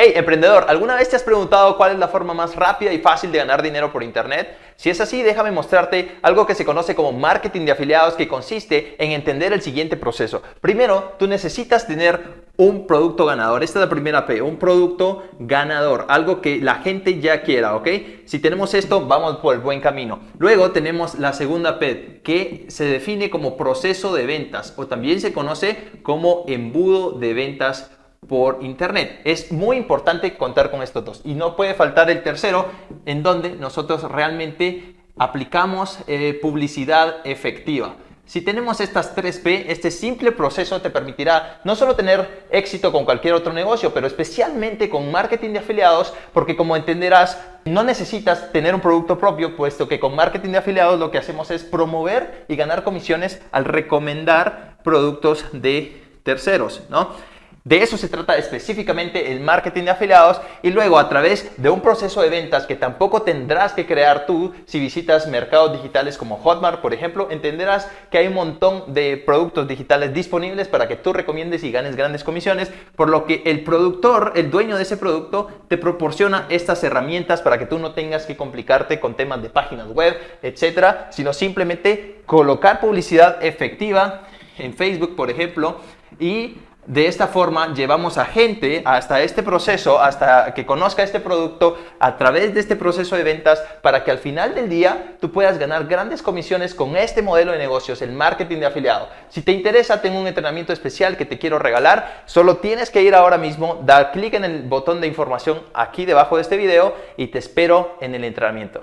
Hey, emprendedor, ¿alguna vez te has preguntado cuál es la forma más rápida y fácil de ganar dinero por Internet? Si es así, déjame mostrarte algo que se conoce como marketing de afiliados que consiste en entender el siguiente proceso. Primero, tú necesitas tener un producto ganador. Esta es la primera P, un producto ganador, algo que la gente ya quiera, ¿ok? Si tenemos esto, vamos por el buen camino. Luego tenemos la segunda P, que se define como proceso de ventas o también se conoce como embudo de ventas por internet. Es muy importante contar con estos dos y no puede faltar el tercero en donde nosotros realmente aplicamos eh, publicidad efectiva. Si tenemos estas 3P, este simple proceso te permitirá no solo tener éxito con cualquier otro negocio, pero especialmente con marketing de afiliados, porque como entenderás, no necesitas tener un producto propio, puesto que con marketing de afiliados lo que hacemos es promover y ganar comisiones al recomendar productos de terceros, ¿no? De eso se trata específicamente el marketing de afiliados y luego a través de un proceso de ventas que tampoco tendrás que crear tú si visitas mercados digitales como Hotmart, por ejemplo, entenderás que hay un montón de productos digitales disponibles para que tú recomiendes y ganes grandes comisiones, por lo que el productor, el dueño de ese producto, te proporciona estas herramientas para que tú no tengas que complicarte con temas de páginas web, etcétera, sino simplemente colocar publicidad efectiva en Facebook, por ejemplo, y de esta forma llevamos a gente hasta este proceso, hasta que conozca este producto a través de este proceso de ventas para que al final del día tú puedas ganar grandes comisiones con este modelo de negocios, el marketing de afiliado. Si te interesa, tengo un entrenamiento especial que te quiero regalar. Solo tienes que ir ahora mismo, dar clic en el botón de información aquí debajo de este video y te espero en el entrenamiento.